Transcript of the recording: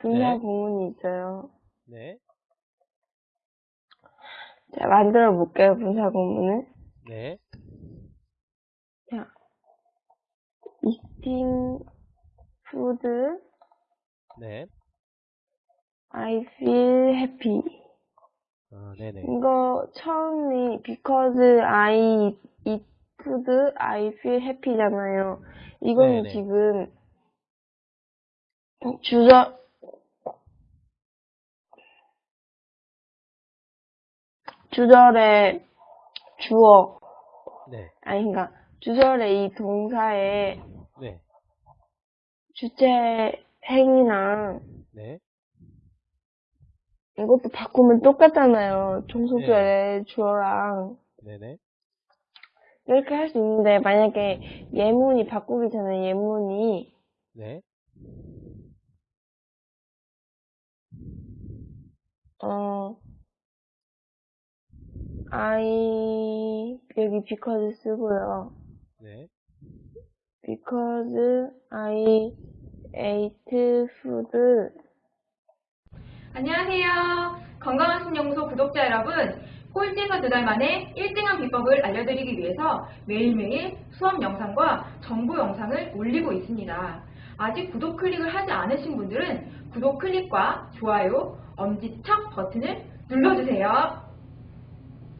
분사 네. 구문이 있어요. 네, 자, 만들어 볼게요, 분사 구문을. 네, 자, eating food, 네, I feel happy. 아, 네네, 이거 처음이 because I eat food, I feel happy잖아요. 이거는 네네. 지금 주저 주절의 주어 네, 아니 그러니까 주절의 이 동사의 네, 주체 행위랑 네, 이것도 바꾸면 똑같잖아요. 종속절의 주어랑. 네네, 이렇게 할 수 있는데 만약에 예문이 바꾸기 전에 예문이 네, 어 I 여기 because 쓰고요. 네, because I ate food 안녕하세요. 건강한 신연구소 구독자 여러분. 꼴찌에서 두 달 만에 1등한 비법을 알려드리기 위해서 매일매일 수업 영상과 정보 영상을 올리고 있습니다. 아직 구독 클릭을 하지 않으신 분들은 구독 클릭과 좋아요, 엄지척 버튼을 눌러주세요.